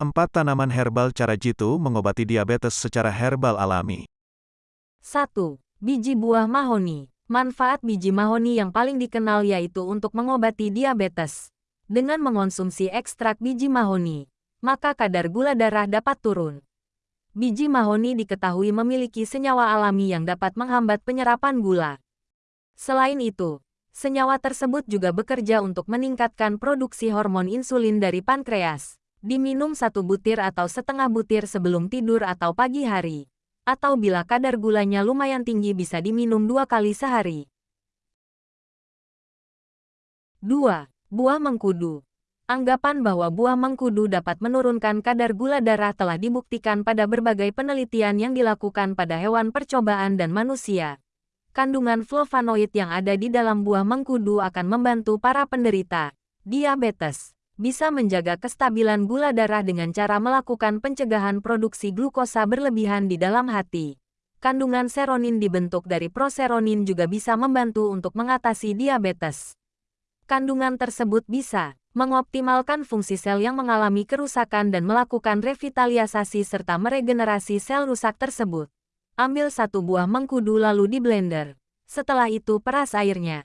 4 tanaman herbal cara jitu mengobati diabetes secara herbal alami. 1. Biji buah mahoni. Manfaat biji mahoni yang paling dikenal yaitu untuk mengobati diabetes. Dengan mengonsumsi ekstrak biji mahoni, maka kadar gula darah dapat turun. Biji mahoni diketahui memiliki senyawa alami yang dapat menghambat penyerapan gula. Selain itu, senyawa tersebut juga bekerja untuk meningkatkan produksi hormon insulin dari pankreas. Diminum satu butir atau setengah butir sebelum tidur atau pagi hari. Atau bila kadar gulanya lumayan tinggi bisa diminum dua kali sehari. 2. Buah mengkudu. Anggapan bahwa buah mengkudu dapat menurunkan kadar gula darah telah dibuktikan pada berbagai penelitian yang dilakukan pada hewan percobaan dan manusia. Kandungan flavonoid yang ada di dalam buah mengkudu akan membantu para penderita diabetes bisa menjaga kestabilan gula darah dengan cara melakukan pencegahan produksi glukosa berlebihan di dalam hati. Kandungan seronin dibentuk dari proseronin juga bisa membantu untuk mengatasi diabetes. Kandungan tersebut bisa mengoptimalkan fungsi sel yang mengalami kerusakan dan melakukan revitalisasi serta meregenerasi sel rusak tersebut. Ambil satu buah mengkudu lalu di blender. Setelah itu peras airnya.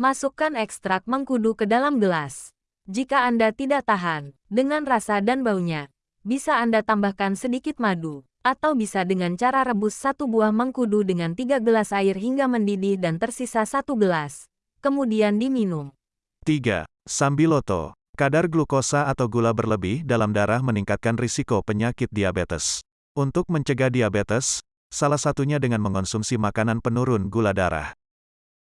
Masukkan ekstrak mengkudu ke dalam gelas. Jika Anda tidak tahan dengan rasa dan baunya, bisa Anda tambahkan sedikit madu, atau bisa dengan cara rebus satu buah mengkudu dengan tiga gelas air hingga mendidih dan tersisa satu gelas. Kemudian diminum. 3. Sambiloto. Kadar glukosa atau gula berlebih dalam darah meningkatkan risiko penyakit diabetes. Untuk mencegah diabetes, salah satunya dengan mengonsumsi makanan penurun gula darah.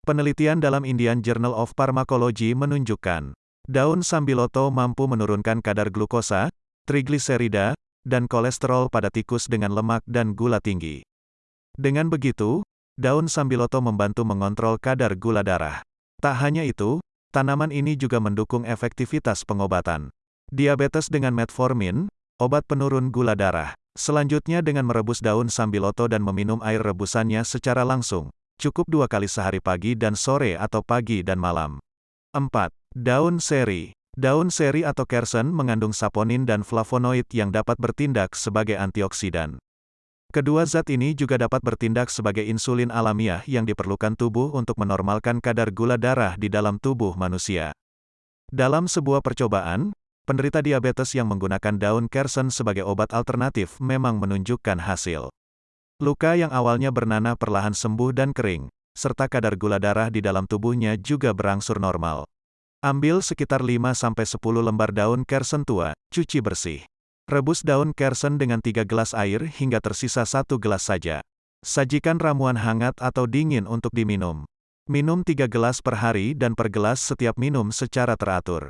Penelitian dalam Indian Journal of Pharmacology menunjukkan Daun sambiloto mampu menurunkan kadar glukosa, trigliserida, dan kolesterol pada tikus dengan lemak dan gula tinggi. Dengan begitu, daun sambiloto membantu mengontrol kadar gula darah. Tak hanya itu, tanaman ini juga mendukung efektivitas pengobatan. Diabetes dengan metformin, obat penurun gula darah. Selanjutnya dengan merebus daun sambiloto dan meminum air rebusannya secara langsung. Cukup dua kali sehari pagi dan sore atau pagi dan malam. 4. Daun seri. Daun seri atau kersen mengandung saponin dan flavonoid yang dapat bertindak sebagai antioksidan. Kedua zat ini juga dapat bertindak sebagai insulin alamiah yang diperlukan tubuh untuk menormalkan kadar gula darah di dalam tubuh manusia. Dalam sebuah percobaan, penderita diabetes yang menggunakan daun kersen sebagai obat alternatif memang menunjukkan hasil. Luka yang awalnya bernanah perlahan sembuh dan kering, serta kadar gula darah di dalam tubuhnya juga berangsur normal. Ambil sekitar 5-10 lembar daun kersen tua, cuci bersih. Rebus daun kersen dengan 3 gelas air hingga tersisa 1 gelas saja. Sajikan ramuan hangat atau dingin untuk diminum. Minum 3 gelas per hari dan per gelas setiap minum secara teratur.